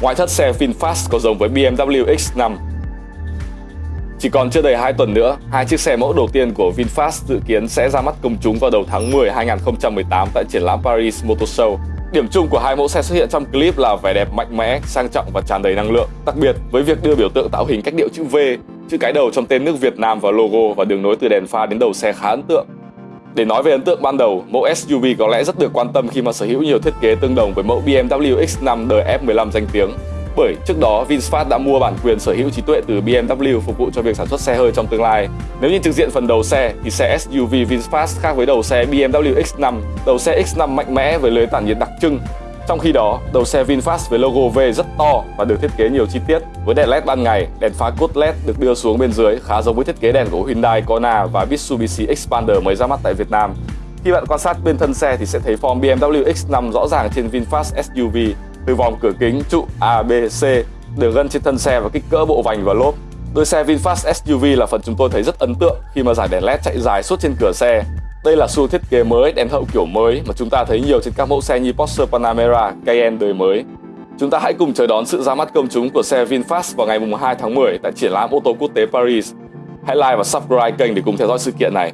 Ngoại thất xe VinFast có giống với BMW X5. Chỉ còn chưa đầy 2 tuần nữa, hai chiếc xe mẫu đầu tiên của VinFast dự kiến sẽ ra mắt công chúng vào đầu tháng 10 2018 tại triển lãm Paris Motor Show. Điểm chung của hai mẫu xe xuất hiện trong clip là vẻ đẹp mạnh mẽ, sang trọng và tràn đầy năng lượng. Đặc biệt với việc đưa biểu tượng tạo hình cách điệu chữ V, chữ cái đầu trong tên nước Việt Nam vào logo và đường nối từ đèn pha đến đầu xe khá ấn tượng. Để nói về ấn tượng ban đầu, mẫu SUV có lẽ rất được quan tâm khi mà sở hữu nhiều thiết kế tương đồng với mẫu BMW X5 đời F15 danh tiếng. Bởi trước đó, VinFast đã mua bản quyền sở hữu trí tuệ từ BMW phục vụ cho việc sản xuất xe hơi trong tương lai. Nếu nhìn trực diện phần đầu xe thì xe SUV VinFast khác với đầu xe BMW X5. Đầu xe X5 mạnh mẽ với lưới tản nhiệt đặc trưng, trong khi đó, đầu xe VinFast với logo V rất to và được thiết kế nhiều chi tiết. Với đèn LED ban ngày, đèn pha cốt LED được đưa xuống bên dưới khá giống với thiết kế đèn của Hyundai Kona và Mitsubishi Xpander mới ra mắt tại Việt Nam. Khi bạn quan sát bên thân xe thì sẽ thấy form BMW X5 rõ ràng trên VinFast SUV, từ vòng cửa kính, trụ ABC đường gân trên thân xe và kích cỡ bộ vành và lốp. Đôi xe VinFast SUV là phần chúng tôi thấy rất ấn tượng khi mà giải đèn LED chạy dài suốt trên cửa xe đây là xu thiết kế mới, đèn hậu kiểu mới mà chúng ta thấy nhiều trên các mẫu xe như Porsche Panamera, Cayenne đời mới. Chúng ta hãy cùng chờ đón sự ra mắt công chúng của xe VinFast vào ngày 2 tháng 10 tại triển lãm ô tô quốc tế Paris. Hãy like và subscribe kênh để cùng theo dõi sự kiện này.